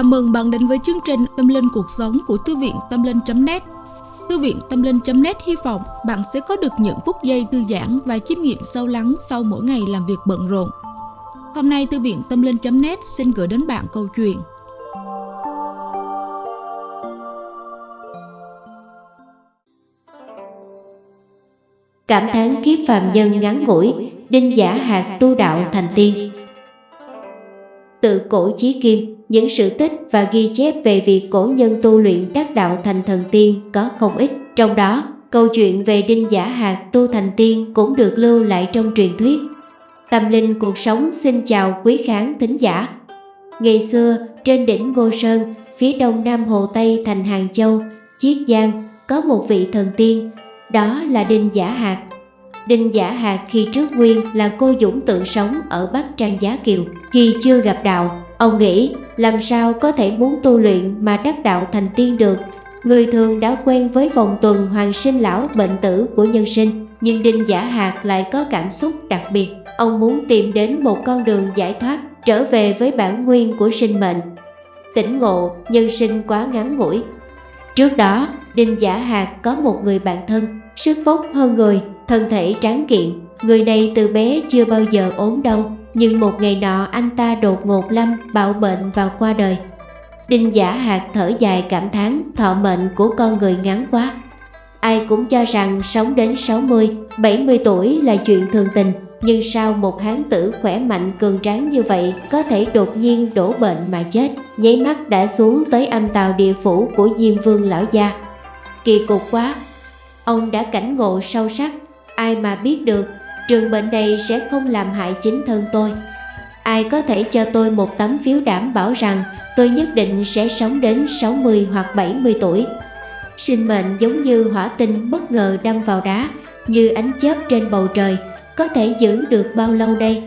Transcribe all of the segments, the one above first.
Chào mừng bạn đến với chương trình Tâm Linh Cuộc Sống của Thư viện Tâm Linh.net Thư viện Tâm Linh.net hy vọng bạn sẽ có được những phút giây thư giãn và chiêm nghiệm sâu lắng sau mỗi ngày làm việc bận rộn. Hôm nay Thư viện Tâm Linh.net xin gửi đến bạn câu chuyện Cảm thán kiếp phàm nhân ngắn ngủi, đinh giả hạt tu đạo thành tiên. Tự cổ chí kim, những sự tích và ghi chép về việc cổ nhân tu luyện đắc đạo thành thần tiên có không ít. Trong đó, câu chuyện về đinh giả hạt tu thành tiên cũng được lưu lại trong truyền thuyết. Tâm linh cuộc sống xin chào quý khán thính giả. Ngày xưa, trên đỉnh Ngô Sơn, phía đông nam hồ Tây thành Hàng Châu, Chiết Giang, có một vị thần tiên, đó là Đinh Giả Hạt. Đinh Giả Hạc khi trước nguyên là cô dũng tự sống ở Bắc Trang Giá Kiều. Khi chưa gặp đạo, ông nghĩ làm sao có thể muốn tu luyện mà đắc đạo thành tiên được. Người thường đã quen với vòng tuần hoàng sinh lão bệnh tử của nhân sinh, nhưng Đinh Giả Hạc lại có cảm xúc đặc biệt. Ông muốn tìm đến một con đường giải thoát, trở về với bản nguyên của sinh mệnh. Tỉnh ngộ, nhân sinh quá ngắn ngủi. Trước đó, Đinh Giả Hạc có một người bạn thân, sức phúc hơn người, thân thể tráng kiện. Người này từ bé chưa bao giờ ốm đâu nhưng một ngày nọ anh ta đột ngột lâm bạo bệnh và qua đời. Đinh Giả Hạt thở dài cảm thán thọ mệnh của con người ngắn quá. Ai cũng cho rằng sống đến 60, 70 tuổi là chuyện thường tình, nhưng sao một hán tử khỏe mạnh cường tráng như vậy có thể đột nhiên đổ bệnh mà chết, nháy mắt đã xuống tới âm tàu địa phủ của Diêm Vương lão gia. Kỳ cục quá, ông đã cảnh ngộ sâu sắc, ai mà biết được trường bệnh này sẽ không làm hại chính thân tôi. Ai có thể cho tôi một tấm phiếu đảm bảo rằng tôi nhất định sẽ sống đến 60 hoặc 70 tuổi. Sinh mệnh giống như hỏa tinh bất ngờ đâm vào đá, như ánh chớp trên bầu trời, có thể giữ được bao lâu đây?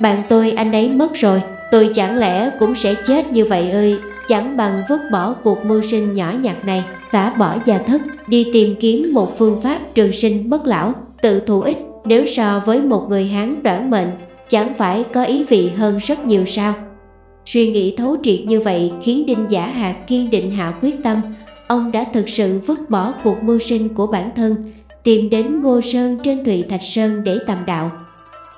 Bạn tôi anh ấy mất rồi, tôi chẳng lẽ cũng sẽ chết như vậy ơi, chẳng bằng vứt bỏ cuộc mưu sinh nhỏ nhặt này, xả bỏ gia thất, đi tìm kiếm một phương pháp trường sinh bất lão, tự thù ích nếu so với một người Hán đoản mệnh, chẳng phải có ý vị hơn rất nhiều sao? Suy nghĩ thấu triệt như vậy khiến Đinh Giả Hạt kiên định hạ quyết tâm, ông đã thực sự vứt bỏ cuộc mưu sinh của bản thân, tìm đến Ngô Sơn trên Thụy Thạch Sơn để tầm đạo.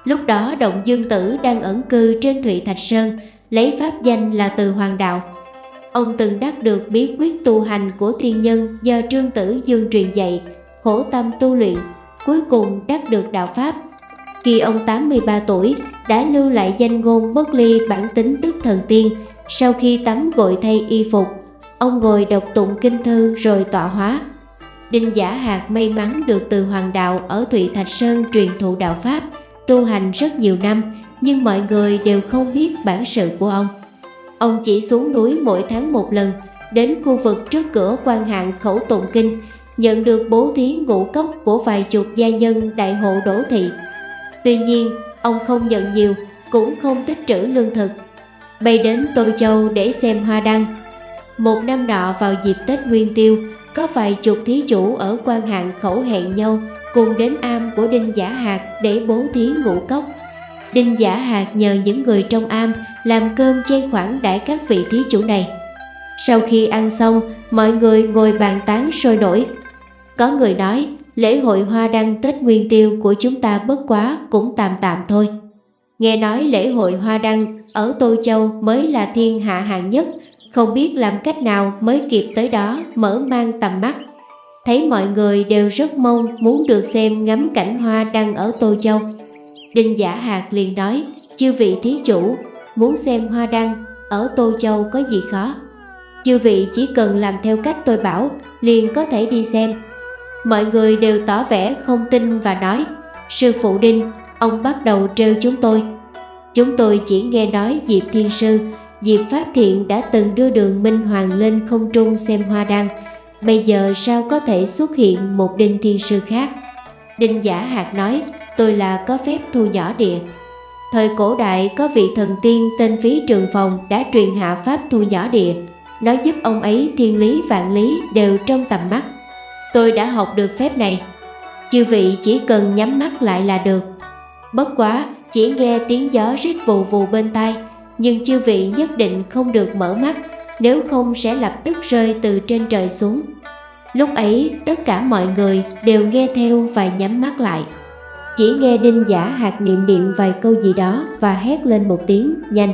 Lúc đó Động Dương Tử đang ẩn cư trên Thụy Thạch Sơn, lấy pháp danh là Từ Hoàng Đạo. Ông từng đắc được bí quyết tu hành của thiên nhân do Trương Tử Dương truyền dạy, khổ tâm tu luyện, cuối cùng đắc được đạo Pháp. Khi ông 83 tuổi đã lưu lại danh ngôn bất ly bản tính tức thần tiên, sau khi tắm gội thay y phục, ông ngồi đọc tụng kinh thư rồi tọa hóa. Đinh Giả Hạt may mắn được từ Hoàng Đạo ở Thụy Thạch Sơn truyền thụ đạo Pháp, tu hành rất nhiều năm, nhưng mọi người đều không biết bản sự của ông. Ông chỉ xuống núi mỗi tháng một lần, đến khu vực trước cửa quan hạng khẩu tụng kinh, nhận được bố thí ngũ cốc của vài chục gia nhân đại hộ đổ thị. Tuy nhiên, ông không nhận nhiều, cũng không tích trữ lương thực. Bay đến Tô Châu để xem hoa đăng. Một năm nọ vào dịp Tết Nguyên Tiêu, có vài chục thí chủ ở quan hạng khẩu hẹn nhau cùng đến am của Đinh Giả Hạt để bố thí ngũ cốc. Đinh Giả Hạt nhờ những người trong am làm cơm chay khoản đãi các vị thí chủ này. Sau khi ăn xong, mọi người ngồi bàn tán sôi nổi. Có người nói, lễ hội hoa đăng Tết Nguyên Tiêu của chúng ta bất quá cũng tạm tạm thôi. Nghe nói lễ hội hoa đăng ở Tô Châu mới là thiên hạ hạng nhất, không biết làm cách nào mới kịp tới đó mở mang tầm mắt. Thấy mọi người đều rất mong muốn được xem ngắm cảnh hoa đăng ở Tô Châu. Đinh Giả Hạt liền nói, chư vị thí chủ, muốn xem hoa đăng ở Tô Châu có gì khó. Chư vị chỉ cần làm theo cách tôi bảo, liền có thể đi xem. Mọi người đều tỏ vẻ không tin và nói, sư phụ Đinh, ông bắt đầu trêu chúng tôi. Chúng tôi chỉ nghe nói Diệp Thiên Sư, Diệp Pháp Thiện đã từng đưa đường Minh Hoàng lên không trung xem hoa đăng, bây giờ sao có thể xuất hiện một Đinh Thiên Sư khác? Đinh Giả Hạt nói, tôi là có phép thu nhỏ địa. Thời cổ đại có vị thần tiên tên Phí Trường Phòng đã truyền hạ pháp thu nhỏ địa, nó giúp ông ấy thiên lý vạn lý đều trong tầm mắt. Tôi đã học được phép này, chư vị chỉ cần nhắm mắt lại là được. Bất quá, chỉ nghe tiếng gió rít vù vù bên tai, nhưng chư vị nhất định không được mở mắt, nếu không sẽ lập tức rơi từ trên trời xuống. Lúc ấy tất cả mọi người đều nghe theo và nhắm mắt lại. Chỉ nghe đinh giả hạt niệm niệm vài câu gì đó và hét lên một tiếng nhanh.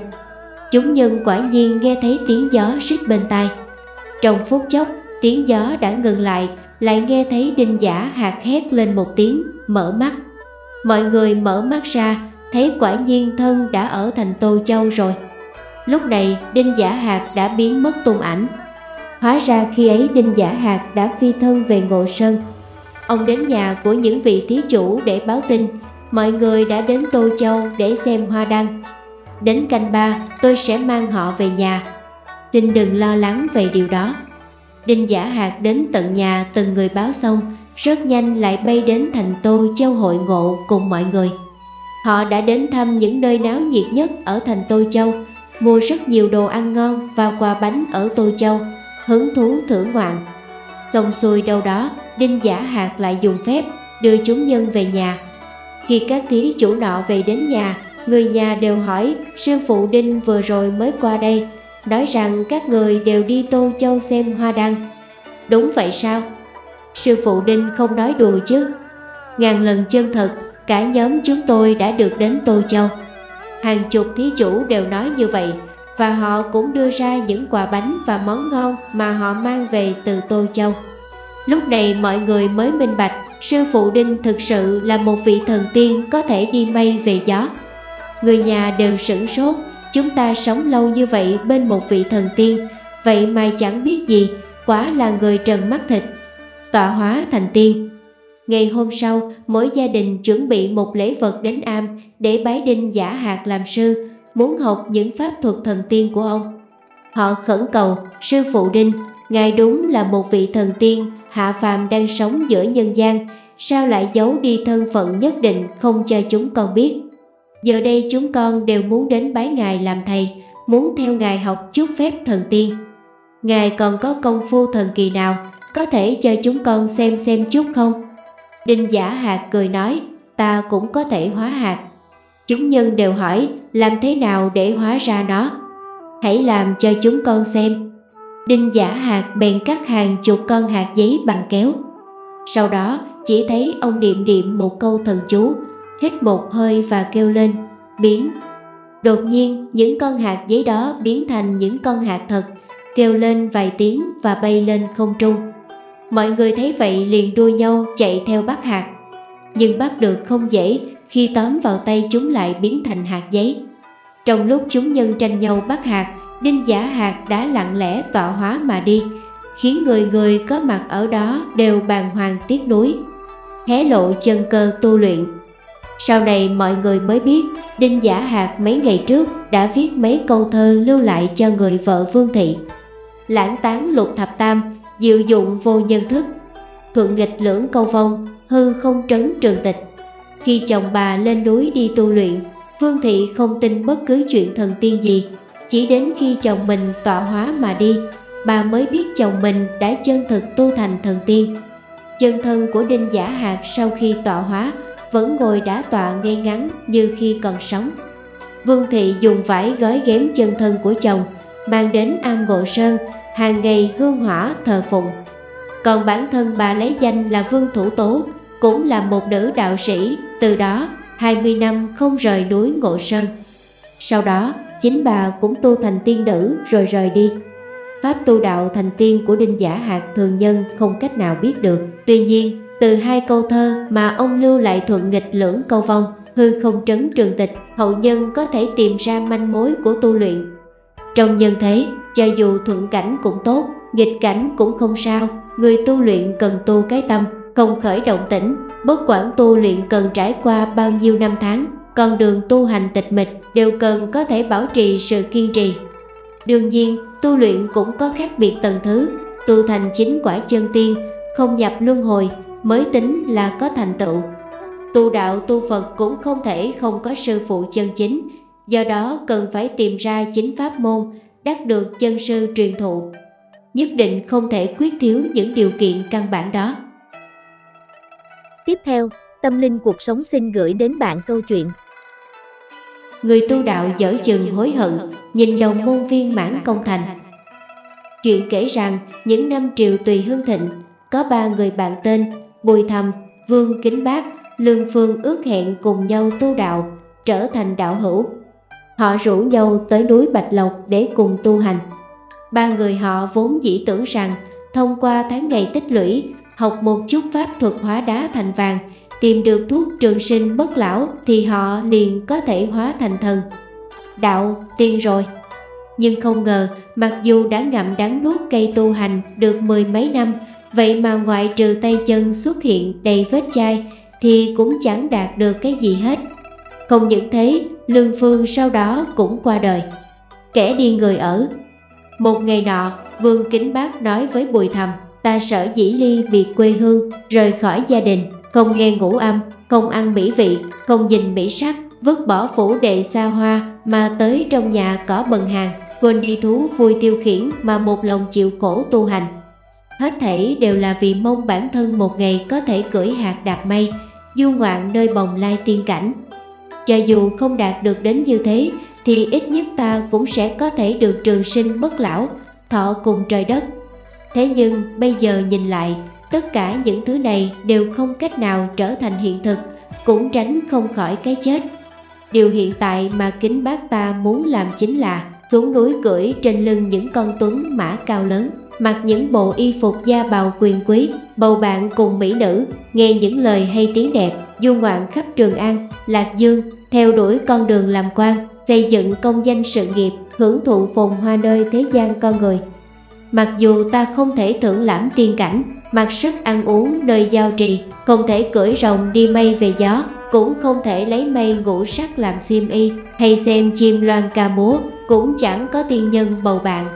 Chúng nhân quả nhiên nghe thấy tiếng gió rít bên tai. Trong phút chốc, tiếng gió đã ngừng lại, lại nghe thấy đinh giả hạt hét lên một tiếng, mở mắt. Mọi người mở mắt ra, thấy quả nhiên thân đã ở thành Tô Châu rồi. Lúc này Đinh Giả Hạt đã biến mất tung ảnh. Hóa ra khi ấy Đinh Giả Hạt đã phi thân về Ngộ Sơn. Ông đến nhà của những vị thí chủ để báo tin. Mọi người đã đến Tô Châu để xem hoa đăng. Đến canh ba tôi sẽ mang họ về nhà. Xin đừng lo lắng về điều đó. Đinh Giả Hạt đến tận nhà từng người báo xong Rất nhanh lại bay đến thành Tô Châu hội ngộ cùng mọi người Họ đã đến thăm những nơi náo nhiệt nhất ở thành Tô Châu mua rất nhiều đồ ăn ngon và quà bánh ở Tô Châu, hứng thú thưởng ngoạn. Xong xuôi đâu đó, Đinh Giả Hạt lại dùng phép đưa chúng nhân về nhà. Khi các thí chủ nọ về đến nhà, người nhà đều hỏi sư phụ Đinh vừa rồi mới qua đây, nói rằng các người đều đi Tô Châu xem hoa đăng. Đúng vậy sao? Sư phụ Đinh không nói đùa chứ. Ngàn lần chân thật, cả nhóm chúng tôi đã được đến Tô Châu. Hàng chục thí chủ đều nói như vậy và họ cũng đưa ra những quà bánh và món ngon mà họ mang về từ Tô Châu. Lúc này mọi người mới minh bạch sư phụ Đinh thực sự là một vị thần tiên có thể đi mây về gió. Người nhà đều sửng sốt, chúng ta sống lâu như vậy bên một vị thần tiên, vậy mà chẳng biết gì, quá là người trần mắt thịt. Tọa hóa thành tiên, Ngày hôm sau, mỗi gia đình chuẩn bị một lễ vật đến am để bái đinh giả hạt làm sư, muốn học những pháp thuật thần tiên của ông. Họ khẩn cầu, sư phụ đinh, ngài đúng là một vị thần tiên, hạ phàm đang sống giữa nhân gian, sao lại giấu đi thân phận nhất định không cho chúng con biết. Giờ đây chúng con đều muốn đến bái ngài làm thầy, muốn theo ngài học chút phép thần tiên. Ngài còn có công phu thần kỳ nào, có thể cho chúng con xem xem chút không? Đinh giả hạt cười nói, ta cũng có thể hóa hạt. Chúng nhân đều hỏi, làm thế nào để hóa ra nó? Hãy làm cho chúng con xem. Đinh giả hạt bèn cắt hàng chục con hạt giấy bằng kéo. Sau đó chỉ thấy ông niệm niệm một câu thần chú, hít một hơi và kêu lên, biến. Đột nhiên những con hạt giấy đó biến thành những con hạt thật, kêu lên vài tiếng và bay lên không trung. Mọi người thấy vậy liền đua nhau chạy theo bắt hạt Nhưng bắt được không dễ khi tóm vào tay chúng lại biến thành hạt giấy Trong lúc chúng nhân tranh nhau bắt hạt Đinh giả hạt đã lặng lẽ tọa hóa mà đi Khiến người người có mặt ở đó đều bàng hoàng tiếc nuối Hé lộ chân cơ tu luyện sau này mọi người mới biết, Đinh giả Hạc mấy ngày trước đã viết mấy câu thơ lưu lại cho người vợ Vương Thị. Lãng tán lục thập tam, diệu dụng vô nhân thức. Thuận nghịch lưỡng câu vong, hư không trấn trường tịch. Khi chồng bà lên núi đi tu luyện, Vương thị không tin bất cứ chuyện thần tiên gì. Chỉ đến khi chồng mình tọa hóa mà đi, bà mới biết chồng mình đã chân thực tu thành thần tiên. Chân thân của đinh giả Hạc sau khi tọa hóa vẫn ngồi đá tọa ngay ngắn như khi còn sống vương thị dùng vải gói ghém chân thân của chồng mang đến am ngộ sơn hàng ngày hương hỏa thờ phụng. Còn bản thân bà lấy danh là Vương Thủ Tố, cũng là một nữ đạo sĩ, từ đó 20 năm không rời núi Ngộ Sơn. Sau đó, chính bà cũng tu thành tiên nữ rồi rời đi. Pháp tu đạo thành tiên của Đinh Giả Hạc thường nhân không cách nào biết được. Tuy nhiên, từ hai câu thơ mà ông lưu lại thuận nghịch lưỡng câu vong, hư không trấn trường tịch, hậu nhân có thể tìm ra manh mối của tu luyện. Trong nhân thế, cho dù thuận cảnh cũng tốt, nghịch cảnh cũng không sao, người tu luyện cần tu cái tâm, không khởi động tĩnh, bất quản tu luyện cần trải qua bao nhiêu năm tháng, con đường tu hành tịch mịch đều cần có thể bảo trì sự kiên trì. Đương nhiên, tu luyện cũng có khác biệt tầng thứ, tu thành chính quả chân tiên, không nhập luân hồi mới tính là có thành tựu. Tu đạo tu Phật cũng không thể không có sư phụ chân chính, do đó cần phải tìm ra chính pháp môn đắc được chân sư truyền thụ. Nhất định không thể khuyết thiếu những điều kiện căn bản đó. Tiếp theo, Tâm Linh Cuộc Sống xin gửi đến bạn câu chuyện. Người tu đạo dở chừng hối hận, nhìn đồng môn viên mãn công thành. Chuyện kể rằng những năm triều tùy hưng thịnh, có ba người bạn tên Bùi Thầm, Vương Kính Bác, Lương Phương ước hẹn cùng nhau tu đạo, trở thành đạo hữu. Họ rủ nhau tới núi Bạch Lộc để cùng tu hành. Ba người họ vốn dĩ tưởng rằng thông qua tháng ngày tích lũy, học một chút pháp thuật hóa đá thành vàng, tìm được thuốc trường sinh bất lão thì họ liền có thể hóa thành thần. Đạo tiên rồi. Nhưng không ngờ, mặc dù đã ngậm đắng nuốt cây tu hành được mười mấy năm, vậy mà ngoại trừ tay chân xuất hiện đầy vết chai thì cũng chẳng đạt được cái gì hết. Không những thế, Lương Phương sau đó cũng qua đời. Kẻ đi người ở. Một ngày nọ, Vương Kính Bác nói với Bùi Thầm, ta sợ dĩ ly biệt quê hương, rời khỏi gia đình, không nghe ngũ âm, không ăn mỹ vị, không nhìn mỹ sắc, vứt bỏ phủ đệ xa hoa mà tới trong nhà cỏ bần hàng, quên đi thú vui tiêu khiển mà một lòng chịu khổ tu hành. Hết thảy đều là vì mong bản thân một ngày có thể cưỡi hạt đạp mây, du ngoạn nơi bồng lai tiên cảnh. Cho dù không đạt được đến như thế, thì ít nhất ta cũng sẽ có thể được trường sinh bất lão, thọ cùng trời đất. Thế nhưng bây giờ nhìn lại, tất cả những thứ này đều không cách nào trở thành hiện thực, cũng tránh không khỏi cái chết. Điều hiện tại mà kính bác ta muốn làm chính là xuống núi cưỡi trên lưng những con tuấn mã cao lớn, mặc những bộ y phục da bào quyền quý, bầu bạn cùng mỹ nữ, nghe những lời hay tiếng đẹp, du ngoạn khắp Trường An, Lạc Dương, theo đuổi con đường làm quan, xây dựng công danh sự nghiệp, hưởng thụ phồn hoa nơi thế gian con người. Mặc dù ta không thể thưởng lãm tiên cảnh, mặc sức ăn uống nơi giao trì, không thể cưỡi rồng đi mây về gió, cũng không thể lấy mây ngũ sắc làm xiêm y, hay xem chim loan ca múa, cũng chẳng có tiên nhân bầu bạn.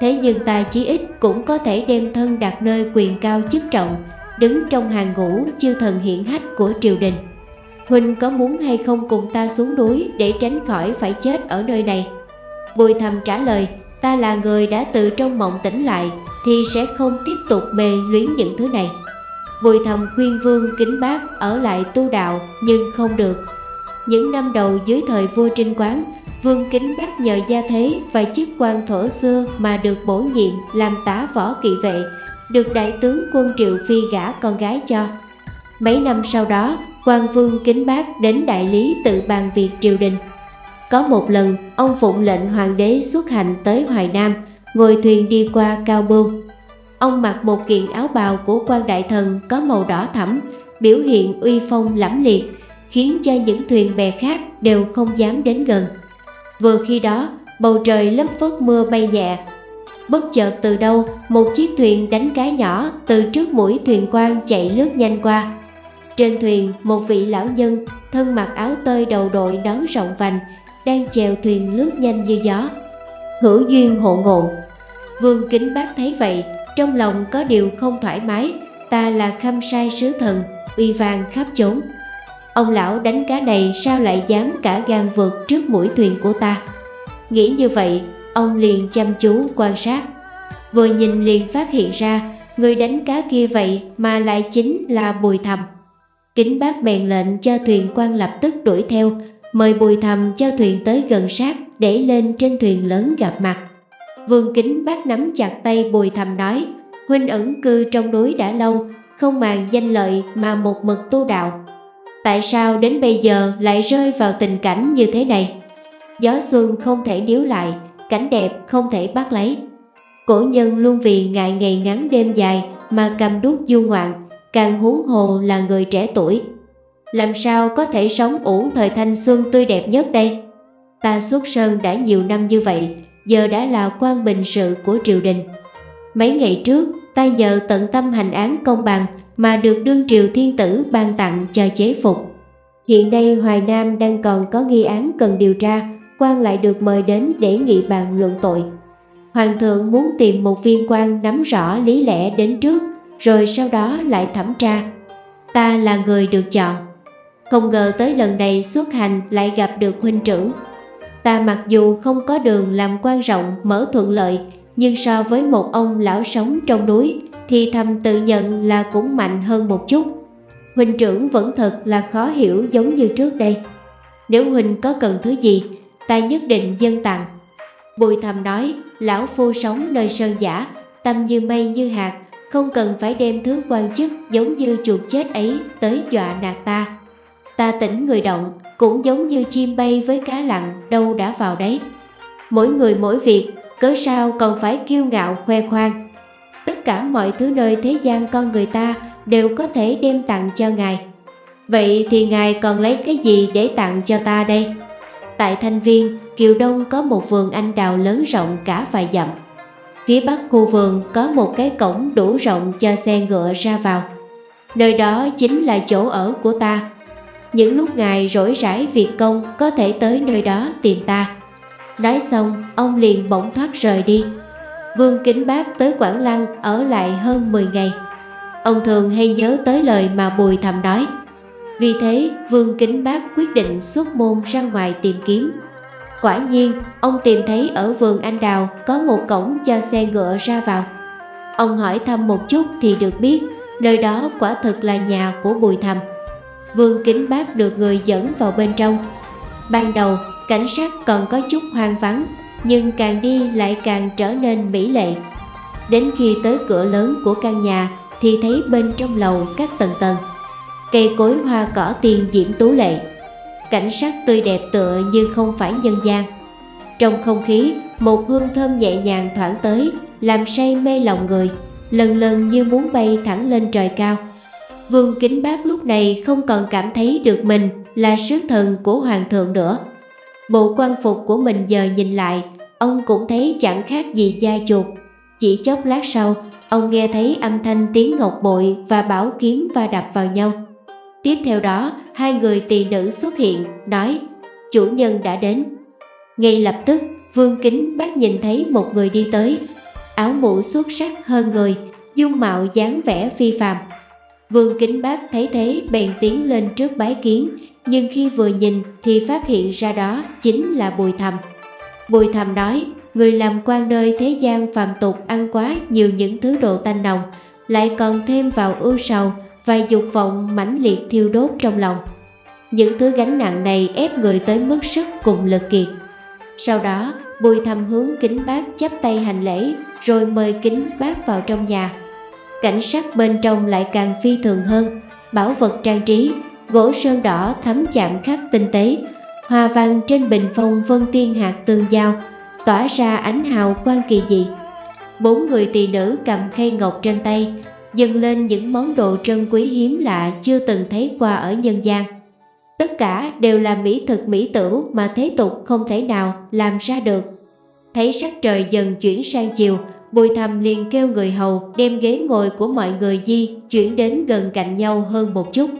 Thế nhưng ta chí ít cũng có thể đem thân đặt nơi quyền cao chức trọng, đứng trong hàng ngũ chư thần hiển hách của triều đình. Huynh có muốn hay không cùng ta xuống núi để tránh khỏi phải chết ở nơi này? Bùi thầm trả lời, ta là người đã từ trong mộng tỉnh lại thì sẽ không tiếp tục mê luyến những thứ này. Bùi thầm khuyên vương kính bác ở lại tu đạo nhưng không được. Những năm đầu dưới thời vua Trinh Quán, vương kính bác nhờ gia thế và chức quan thổ xưa mà được bổ nhiệm làm tả võ kỵ vệ, được đại tướng quân Triệu Phi gả con gái cho. Mấy năm sau đó, quan vương kính bác đến đại lý tự bàn việc triều đình. Có một lần, ông phụng lệnh hoàng đế xuất hành tới Hoài Nam, ngồi thuyền đi qua Cao Bưu. Ông mặc một kiện áo bào của quan đại thần có màu đỏ thẫm, biểu hiện uy phong lẫm liệt, khiến cho những thuyền bè khác đều không dám đến gần. Vừa khi đó, bầu trời lất phất mưa bay nhẹ. Bất chợt từ đâu, một chiếc thuyền đánh cá nhỏ từ trước mũi thuyền quan chạy lướt nhanh qua. Trên thuyền, một vị lão nhân thân mặc áo tơi đầu đội nón rộng vành, đang chèo thuyền lướt nhanh như gió. Hữu duyên hộ ngộ. Vương Kính Bác thấy vậy, trong lòng có điều không thoải mái, ta là khâm sai sứ thần, uy vang khắp chốn. Ông lão đánh cá này sao lại dám cả gan vượt trước mũi thuyền của ta? Nghĩ như vậy, ông liền chăm chú quan sát. Vừa nhìn liền phát hiện ra, người đánh cá kia vậy mà lại chính là Bùi Thầm. Kính bác bèn lệnh cho thuyền quan lập tức đuổi theo, mời Bùi Thầm cho thuyền tới gần sát để lên trên thuyền lớn gặp mặt. Vương Kính bác nắm chặt tay Bùi Thầm nói, Huynh ẩn cư trong núi đã lâu, không màng danh lợi mà một mực tu đạo. Tại sao đến bây giờ lại rơi vào tình cảnh như thế này? Gió xuân không thể níu lại, cảnh đẹp không thể bắt lấy. Cổ nhân luôn vì ngại ngày ngắn đêm dài mà cầm đút du ngoạn, càng huống hồ là người trẻ tuổi. Làm sao có thể sống uổng thời thanh xuân tươi đẹp nhất đây? Ta xuất sơn đã nhiều năm như vậy, giờ đã là quan bình sự của triều đình. Mấy ngày trước, ta nhờ tận tâm hành án công bằng mà được đương triều thiên tử ban tặng cho chế phục. Hiện nay Hoài Nam đang còn có nghi án cần điều tra, quan lại được mời đến để nghị bàn luận tội. Hoàng thượng muốn tìm một viên quan nắm rõ lý lẽ đến trước, rồi sau đó lại thẩm tra. Ta là người được chọn. Không ngờ tới lần này xuất hành lại gặp được huynh trưởng. Ta mặc dù không có đường làm quan rộng mở thuận lợi, nhưng so với một ông lão sống trong núi thì thầm tự nhận là cũng mạnh hơn một chút. Huynh trưởng vẫn thật là khó hiểu giống như trước đây. Nếu Huynh có cần thứ gì, ta nhất định dân tặng. Bùi thầm nói, lão phu sống nơi sơn giả, tâm như mây như hạt, không cần phải đem thứ quan chức giống như chuột chết ấy tới dọa nạt ta. Ta tỉnh người động, cũng giống như chim bay với cá lặn đâu đã vào đấy. Mỗi người mỗi việc, cớ sao còn phải kiêu ngạo khoe khoang. Tất cả mọi thứ nơi thế gian con người ta đều có thể đem tặng cho Ngài. Vậy thì Ngài còn lấy cái gì để tặng cho ta đây? Tại Thanh Viên, Kiều Đông có một vườn anh đào lớn rộng cả vài dặm. Phía bắc khu vườn có một cái cổng đủ rộng cho xe ngựa ra vào. Nơi đó chính là chỗ ở của ta. Những lúc ngài rỗi rãi việc công có thể tới nơi đó tìm ta. Nói xong, ông liền bỗng thoát rời đi. Vương Kính Bác tới Quảng Lăng ở lại hơn 10 ngày. Ông thường hay nhớ tới lời mà Bùi Thầm nói. Vì thế, Vương Kính Bác quyết định xuất môn ra ngoài tìm kiếm. Quả nhiên, ông tìm thấy ở vườn anh đào có một cổng cho xe ngựa ra vào. Ông hỏi thăm một chút thì được biết nơi đó quả thực là nhà của Bùi Thầm. Vương Kính Bác được người dẫn vào bên trong. Ban đầu, cảnh sát còn có chút hoang vắng, nhưng càng đi lại càng trở nên mỹ lệ. Đến khi tới cửa lớn của căn nhà thì thấy bên trong lầu các tầng tầng. Cây cối hoa cỏ tiền diễm tú lệ cảnh sắc tươi đẹp tựa như không phải nhân gian. Trong không khí, một hương thơm nhẹ nhàng thoảng tới, làm say mê lòng người, lần lần như muốn bay thẳng lên trời cao. Vương Kính Bác lúc này không còn cảm thấy được mình là sứ thần của hoàng thượng nữa. Bộ quan phục của mình giờ nhìn lại, ông cũng thấy chẳng khác gì da chuột. Chỉ chốc lát sau, ông nghe thấy âm thanh tiếng ngọc bội và bảo kiếm va đập vào nhau. Tiếp theo đó, hai người tỳ nữ xuất hiện, nói chủ nhân đã đến. Ngay lập tức, Vương Kính bác nhìn thấy một người đi tới, áo mũ xuất sắc hơn người, dung mạo dáng vẻ phi phàm. Vương Kính Bác thấy thế bèn tiến lên trước bái kiến, nhưng khi vừa nhìn thì phát hiện ra đó chính là Bùi Thầm. Bùi Thầm nói, người làm quan nơi thế gian phàm tục ăn quá nhiều những thứ đồ tanh nồng, lại còn thêm vào ưu sầu và dục vọng mãnh liệt thiêu đốt trong lòng. Những thứ gánh nặng này ép người tới mức sức cùng lực kiệt. Sau đó, Bùi thầm hướng kính bác chắp tay hành lễ rồi mời kính bác vào trong nhà. Cảnh sắc bên trong lại càng phi thường hơn, bảo vật trang trí, gỗ sơn đỏ thấm chạm khắc tinh tế, hoa văn trên bình phong vân tiên hạt tương giao, tỏa ra ánh hào quang kỳ dị. Bốn người tỳ nữ cầm khay ngọc trên tay, dâng lên những món đồ trân quý hiếm lạ chưa từng thấy qua ở nhân gian. Tất cả đều là mỹ thực mỹ tửu mà thế tục không thể nào làm ra được. Thấy sắc trời dần chuyển sang chiều, Bùi Thầm liền kêu người hầu đem ghế ngồi của mọi người di chuyển đến gần cạnh nhau hơn một chút.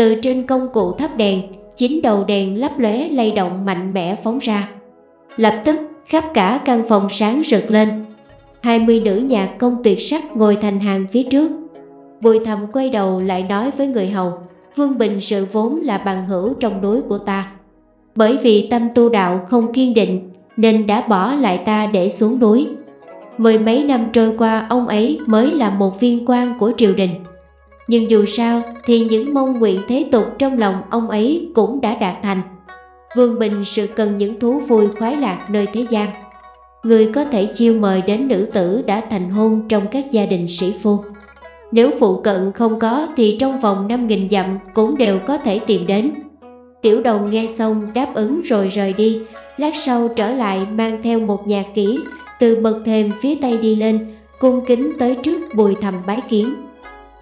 Từ trên công cụ thắp đèn, chín đầu đèn lấp lóe lay động mạnh mẽ phóng ra. Lập tức, khắp cả căn phòng sáng rực lên, 20 nữ nhạc công tuyệt sắc ngồi thành hàng phía trước. Bùi thầm quay đầu lại nói với người hầu, Vương Bình sự vốn là bằng hữu trong núi của ta. Bởi vì tâm tu đạo không kiên định nên đã bỏ lại ta để xuống núi. Mười mấy năm trôi qua ông ấy mới là một viên quan của triều đình. Nhưng dù sao thì những mong nguyện thế tục trong lòng ông ấy cũng đã đạt thành. Vương Bình sự cần những thú vui khoái lạc nơi thế gian người có thể chiêu mời đến nữ tử đã thành hôn trong các gia đình sĩ phu. Nếu phụ cận không có thì trong vòng 5.000 dặm cũng đều có thể tìm đến. Tiểu đồng nghe xong đáp ứng rồi rời đi, lát sau trở lại mang theo một nhạc kỹ, từ bậc thềm phía tây đi lên, cung kính tới trước bùi thầm bái kiến.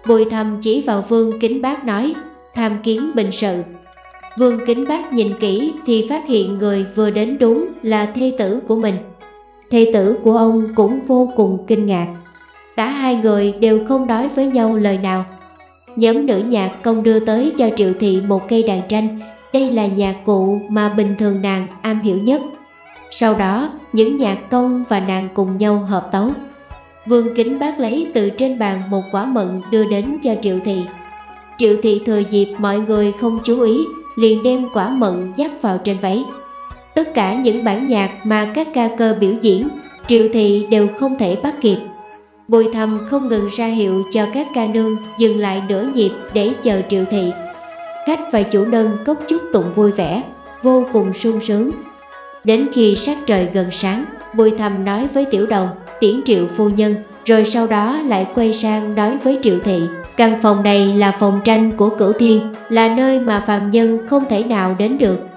Bùi thầm chỉ vào vương kính bác nói, tham kiến bình sự. Vương kính bác nhìn kỹ thì phát hiện người vừa đến đúng là thê tử của mình. Thê tử của ông cũng vô cùng kinh ngạc. Cả hai người đều không nói với nhau lời nào. Nhóm nữ nhạc công đưa tới cho Triệu Thị một cây đàn tranh. Đây là nhạc cụ mà bình thường nàng am hiểu nhất. Sau đó, những nhạc công và nàng cùng nhau hợp tấu. Vương Kính bác lấy từ trên bàn một quả mận đưa đến cho Triệu Thị. Triệu Thị thừa dịp mọi người không chú ý, liền đem quả mận dắt vào trên váy. Tất cả những bản nhạc mà các ca cơ biểu diễn, Triệu Thị đều không thể bắt kịp. Bùi thầm không ngừng ra hiệu cho các ca nương dừng lại nửa nhịp để chờ Triệu Thị. Khách và chủ nâng cốc chúc tụng vui vẻ, vô cùng sung sướng. Đến khi sát trời gần sáng, Bùi thầm nói với tiểu đồng, tiễn triệu phu nhân, rồi sau đó lại quay sang nói với triệu thị. Căn phòng này là phòng tranh của cửu thiên, là nơi mà phàm nhân không thể nào đến được.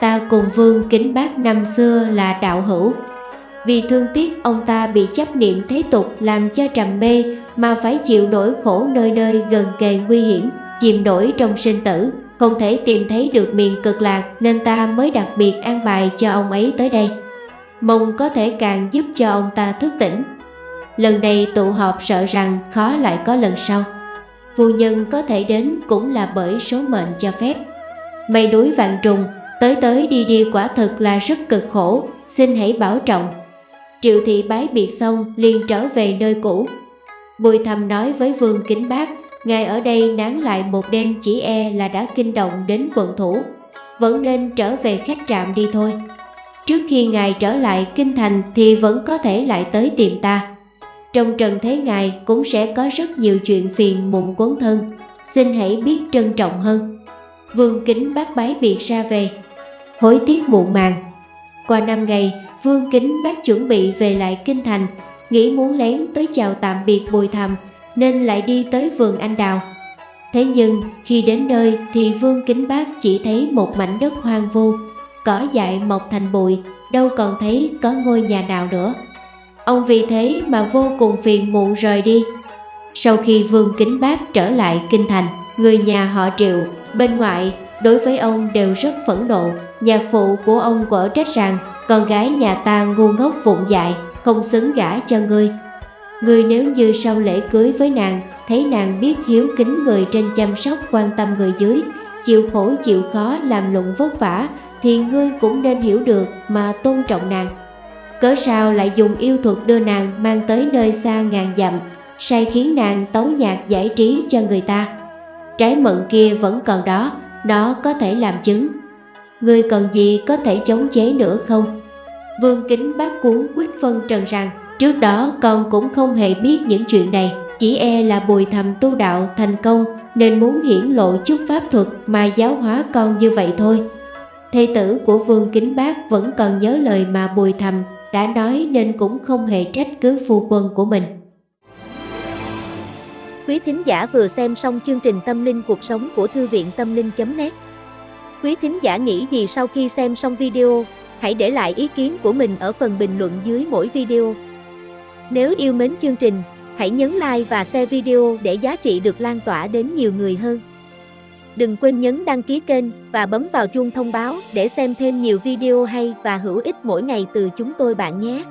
Ta cùng vương kính bác năm xưa là đạo hữu. Vì thương tiếc ông ta bị chấp niệm thế tục làm cho trầm mê mà phải chịu nỗi khổ nơi nơi gần kề nguy hiểm, chìm nổi trong sinh tử, không thể tìm thấy được miền cực lạc nên ta mới đặc biệt an bài cho ông ấy tới đây. Mong có thể càng giúp cho ông ta thức tỉnh. Lần này tụ họp sợ rằng khó lại có lần sau. Phu nhân có thể đến cũng là bởi số mệnh cho phép. Mây núi vạn trùng, tới tới đi đi quả thực là rất cực khổ, xin hãy bảo trọng. Triệu thị bái biệt xong liền trở về nơi cũ. Bùi thầm nói với vương kính bác, ngài ở đây nán lại một đêm chỉ e là đã kinh động đến quận thủ. Vẫn nên trở về khách trạm đi thôi. Trước khi ngài trở lại kinh thành thì vẫn có thể lại tới tìm ta. Trong trần thế ngài cũng sẽ có rất nhiều chuyện phiền muộn quấn thân, xin hãy biết trân trọng hơn. Vương Kính bác bái biệt ra về, hối tiếc muộn màng. Qua năm ngày, Vương Kính bác chuẩn bị về lại kinh thành, nghĩ muốn lén tới chào tạm biệt bùi thầm nên lại đi tới vườn anh đào. Thế nhưng khi đến nơi thì Vương Kính Bác chỉ thấy một mảnh đất hoang vu, cỏ dại mọc thành bụi, đâu còn thấy có ngôi nhà nào nữa. Ông vì thế mà vô cùng phiền muộn rời đi. Sau khi Vương Kính Bác trở lại kinh thành, người nhà họ Triệu bên ngoại đối với ông đều rất phẫn nộ. nhà phụ của ông quở trách rằng con gái nhà ta ngu ngốc vụng dại, không xứng gả cho ngươi. Ngươi nếu như sau lễ cưới với nàng, thấy nàng biết hiếu kính người trên chăm sóc quan tâm người dưới, chịu khổ chịu khó làm lụng vất vả, thì ngươi cũng nên hiểu được mà tôn trọng nàng. Cớ sao lại dùng yêu thuật đưa nàng mang tới nơi xa ngàn dặm, say khiến nàng tấu nhạc giải trí cho người ta. Trái mận kia vẫn còn đó, nó có thể làm chứng. Ngươi cần gì có thể chống chế nữa không? Vương kính bác cuốn quyết phân trần rằng Trước đó con cũng không hề biết những chuyện này Chỉ e là bùi thầm tu đạo thành công Nên muốn hiển lộ chút pháp thuật mà giáo hóa con như vậy thôi Thầy tử của Vương Kính Bác vẫn còn nhớ lời mà bùi thầm đã nói nên cũng không hề trách cứ phu quân của mình. Quý thính giả vừa xem xong chương trình Tâm linh cuộc sống của Thư viện Tâm linh.net Quý thính giả nghĩ gì sau khi xem xong video, hãy để lại ý kiến của mình ở phần bình luận dưới mỗi video. Nếu yêu mến chương trình, hãy nhấn like và share video để giá trị được lan tỏa đến nhiều người hơn. Đừng quên nhấn đăng ký kênh và bấm vào chuông thông báo để xem thêm nhiều video hay và hữu ích mỗi ngày từ chúng tôi bạn nhé.